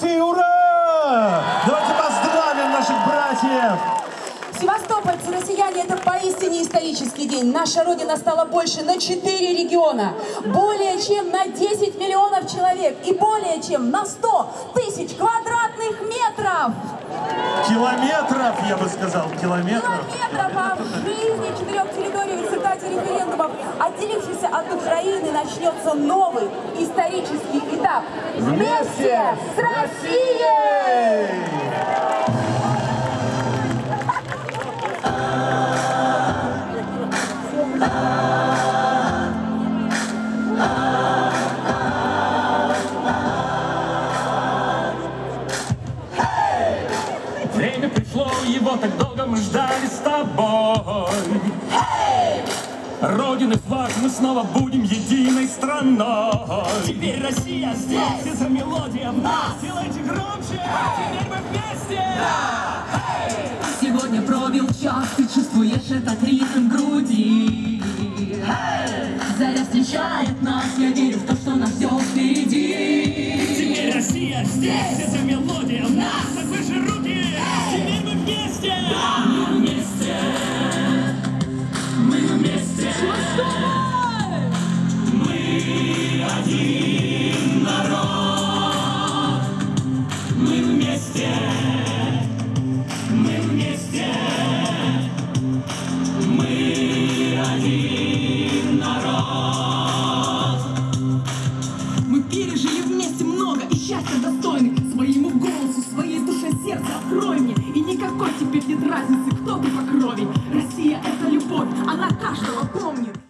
России! Ура! Давайте поздравим наших братьев! Севастопольцы, россияне, это поистине исторический день. Наша Родина стала больше на 4 региона, более чем на 10 миллионов человек и более чем на 100 тысяч квадратных метров. Километров, я бы сказал, километров. Километров, а в жизни четырех территорий в результате референдумов, отделившейся от Украины, начнется новый исторический. Вместе с Россией! Время пришло, его так долго мы ждали с тобой. Родины флаг, мы снова будем единой страной. Теперь Россия здесь, эта мелодия! В нас. Делайте громче, теперь мы вместе. Сегодня пробил час, ты чувствуешь этот ритм груди. Заря встречает нас, я верю в то, что нам все впереди. Теперь Россия здесь, эта мелодия! Мы пережили вместе много и счастья достойны Своему голосу, своей душе сердце открой мне. И никакой теперь нет разницы, кто ты покрой